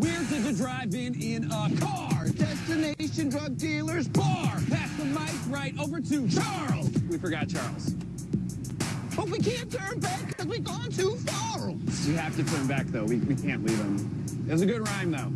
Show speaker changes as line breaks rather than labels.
Where to the drive in in a car? Destination drug dealers bar. Pass the mic right over to Charles. We forgot Charles. But we can't turn back because we've gone too far. We have to turn back though. We, we can't leave him. It was a good rhyme though.